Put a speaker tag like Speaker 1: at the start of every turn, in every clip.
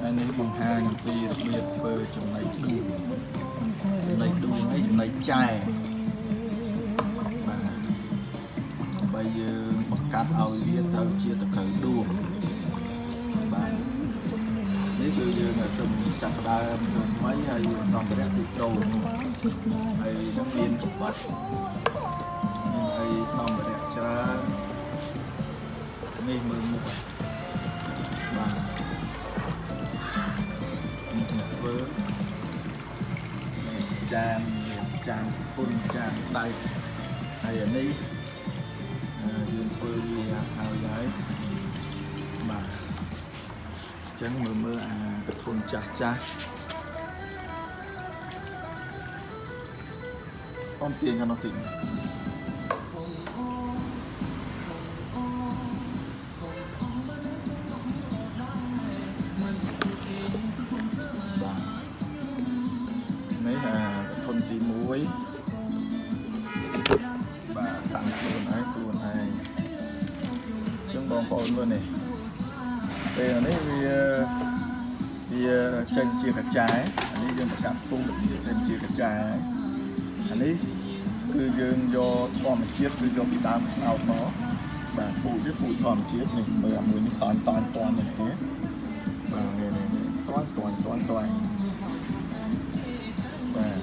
Speaker 1: ហើយនេះបង្ហាញអំពីរបៀបធ្វើចំណីដួងចំណីដួងនេះចំណីចែបាទដើម្បីយើងបង្កាត់ឲ្យវាទៅជាតកៅដួងបាទនេះគឺយើងទៅចាប់ផ្ដើមធ្វើថ្មីហើយសម្ភារៈគឺដូរហើយនឹងមានច្បាច់មានអីសម្ភារៈ ដៃហើយអានេះអឺយើងធ្វើវាហើយហើយបាទអញ្ចឹងមើលមើលអាកធុនចាស់ចាស់អមទាញខាងនោះតិចបាទ បងប្អូនមើលនេះពេលនេះវាវាចេញជាកញ្ចែអានេះយើងប្រកាសពុំវាចេញជាកញ្ចែអានេះគឺយើងយកធម្មជាតិគឺយកពីដើមខ្នោតមកបាទពូជវាពូជធម្មជាតិនេះមើលអាមួយនេះតន់តន់តន់នេះទេបាទនេះនេះតន់តន់តន់តន់បាទ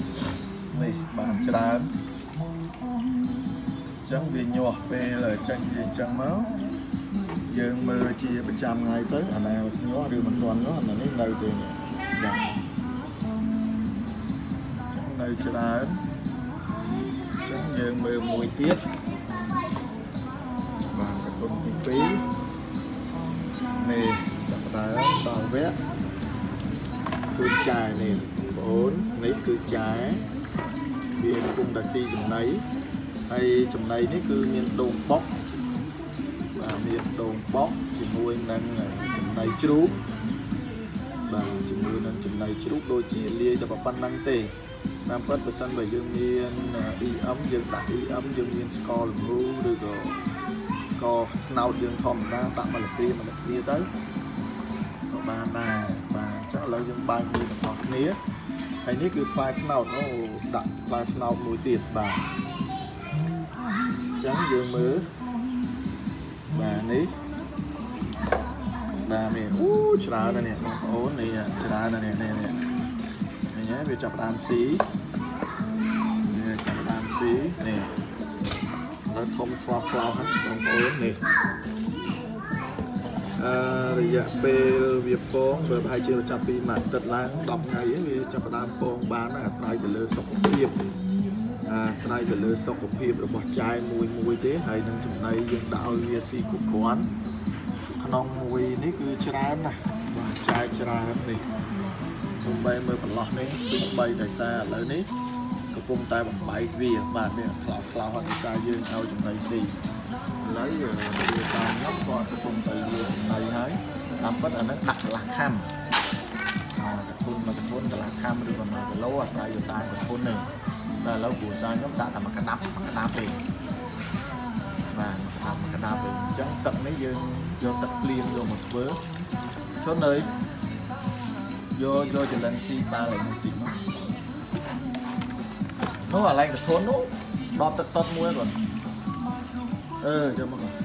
Speaker 1: នេះបានច្រើនអញ្ចឹងវាញាស់ពេលចេញវាអញ្ចឹងមក យើងមើលជាប្រចាំថ្ងៃទៅអាណាញាស់ឬមិនទាន់ញាស់អានេះនៅទេនេះយ៉ាងនៅច្រើនអញ្ចឹងយើងមើលមួយទៀតបាទកតុនទី2នេះចាប់ផ្ដើមដល់វគ្គគឺចាយនេះបងប្អូននេះគឺចាយវាកំពុងតែស៊ីចំណីហើយចំណីនេះគឺមានដូងបុកបា ទមានដូងបុកជាមួយនឹងចំណីជ្រូកបាទជាមួយនឹងចំណីជ្រូកដូចជាលាយតែប៉ុណ្្នឹងទេតាមពិតបើសិនបើយើងមាន EM យើងដាក់ EM យើងមានស្ករល្ងូឬក៏ស្ករត្នោតយើងធម្មតាដាក់មកលព្រាមកលព្រាទៅក៏បានដែរបាទអញ្ចឹងឥឡូវយើងបើកវាទាំងអស់គ្នាហើយនេះគឺផ្លែត្នោតអូដាក់ផ្លែត្នោតមួយទៀតបាទអញ្ចឹងយើងមើល បាទនេះបាទនេះអូច្រើនណាស់នេះបងប្អូននេះច្រើនណាស់នេះនេះនេះនេះហើយវាចាប់ផ្ដើមស៊ីនេះចាប់ផ្ដើមស៊ីនេះនៅធំខ្លោះខ្លោះហ្នឹងបងប្អូននេះអឺរយៈពេលវាពងវាប្រហែលជាចាប់ពីមួយអាទិត្យឡើង10ថ្ងៃវាចាប់ផ្ដើមពងបានអាស្រ័យទៅលើសុខភាព អាស្រ័យទៅលើសុខភាពរបស់ចាយមួយមួយទេហើយនឹងចំណីយើងដាក់ឲ្យវាស៊ីគ្រប់គ្រាន់ក្នុងមួយនេះគឺច្រើនណាស់បាទចាយច្រើននេះទំបីមើលបន្លោះនេះគឺបីដោយសារឥឡូវនេះកំពុងតែបំបែកវាបាទនេះខ្លោចខ្លោចហើយដោយសារយើងឲ្យចំណីស៊ីឥឡូវវាតាមខ្ញុំក៏កំពុងតែវាចំណីហើយតាមពិតអានឹងដាក់កន្លះខាំអត់កធុនមកកធុនកន្លះខាំឬក៏1គីឡូអាស្រ័យទៅតាមកធុន នេះតែឥឡូវគ្រួសារខ្ញុំដាក់តែមួយកដាប់មួយកដាប់ទេបាទដាក់មួយកដាប់ទេអញ្ចឹងទឹកនេះយើងយកទឹកភ្លៀងយកមកធ្វើឈុនអើយយកយកចលិនស៊ីបាល់ឲ្យមួយតិចមកនោះអាឡែងកធុននោះដបទឹកសុតមួយគាត់អឺចាំមកគាត់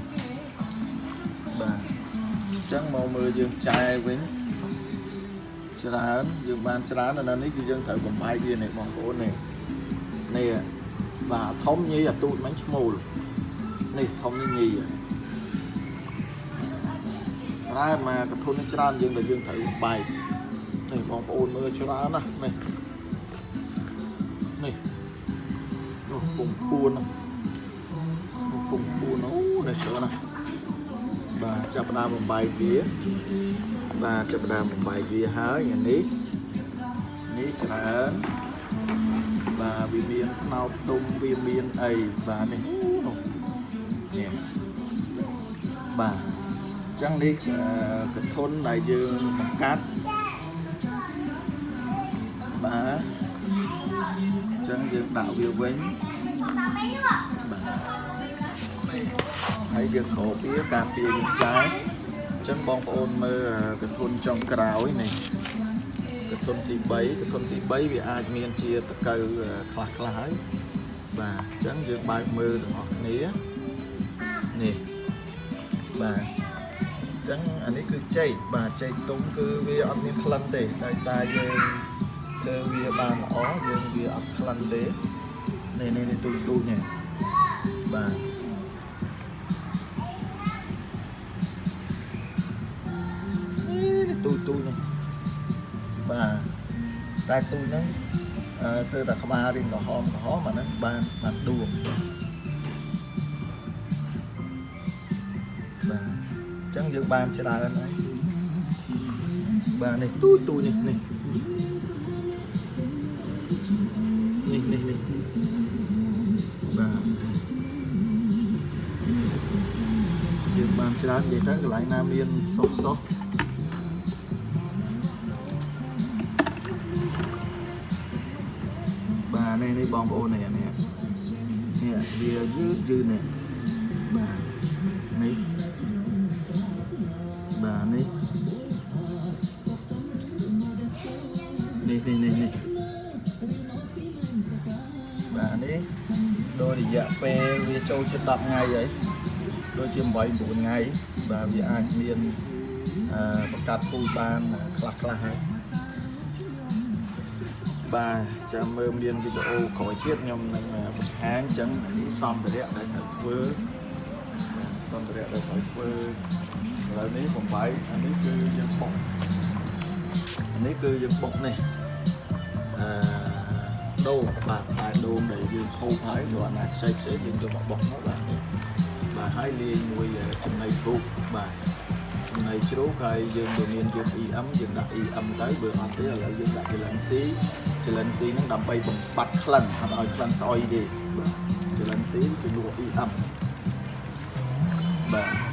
Speaker 1: បាទអញ្ចឹងមកមើលយើងចែវិញច្រើនយើងបានច្រើននៅនេះគឺយើងត្រូវបំបែកវានេះបងប្អូននេះ នេះបាទធំញីអាទូចមិញឈ្មោលនេះធំនេះញីច្រើនមកកធុននេះច្រើនយើងដែលយើងត្រូវបែកនេះបងប្អូនមើលច្រើនណាស់នេះនេះនោះពុំពួននោះពុំពួនអូនេះច្រើនណាស់បាទចាប់ផ្ដើមបំបែកវាបាទចាប់ផ្ដើមបំបែកវាហើយថ្ងៃនេះនេះច្រើនបាទ វាមានខ្នោតទុំវាមានអីបាទនេះនោះនេះបាទអញ្ចឹងនេះកធុនដែលយើងបង្កាត់បាទអញ្ចឹងយើងដាក់វាវិញបាទហើយយើងក្រោបវាការពារយើងចាយអញ្ចឹងបងប្អូនមើលកធុនចុងក្រោយនេះក ធុនទី3កធុនទី3វាអាចមានជាតកៅខ្លះខ្លះហើយបាទអញ្ចឹងយើងបើកមើលទាំងអស់គ្នានេះបាទអញ្ចឹងអានេះគឺចេកបាទចេកទុំគឺវាអត់មានក្លិនទេដោយសារយើងធ្វើវាបានល្អយើងវាអត់ក្លិនទេនេះនេះទូចទូចនេះបាទនេះទូចទូចនេះ បាទតែទូចហ្នឹងអឺទៅតែក្បាលរៀងក្រហមក្រហមអាហ្នឹងបានបានដួងបាទអញ្ចឹងយើងបានច្រើនហើយបាទនេះទូចទូចនេះនេះនេះនេះនេះបាទយើងបានច្រើននិយាយទៅកន្លែងណាមានសុខសុខ នេះនេះបងប្អូននេះនេះនេះវាយឺតយឺតនេះបាទនេះបាទនេះនេះនេះនេះនេះបាទនេះដោយរយៈពេលវាចូលជា10ថ្ងៃហើយដូចជា8 9ថ្ងៃបាទវាអាចមានអឺបង្កាត់ពូជបានខ្លះខ្លះហើយ បាទចាំមើលមានវីដេអូក្រោយទៀតខ្ញុំនឹងបង្ហាញអញ្ចឹងនេះសម្ភារៈដែលត្រូវធ្វើសម្ភារៈដែលត្រូវធ្វើឥឡូវនេះបំបីអានេះគឺយើងបុកអានេះគឺយើងបុកនេះអឺដូងបាទផ្លែដូងដែលយើងហូបហើយយកអាណាខ្ចីខ្ចីយើងយកមកបុកមកបាទនេះបាទហើយលាយមួយចំណីជ្រូកបាទ ចំណីជ្រូកហើយយើងវាមានយើង EM យើងដាក់ EM ទៅបើអត់ទេឥឡូវយើងដាក់ចលិន C ចលិន C ហ្នឹងដើម្បីបំបត្តិក្លិនអត់ឲ្យក្លិនស្អុយទេបាទចលិន C ជំនួស EM បាទ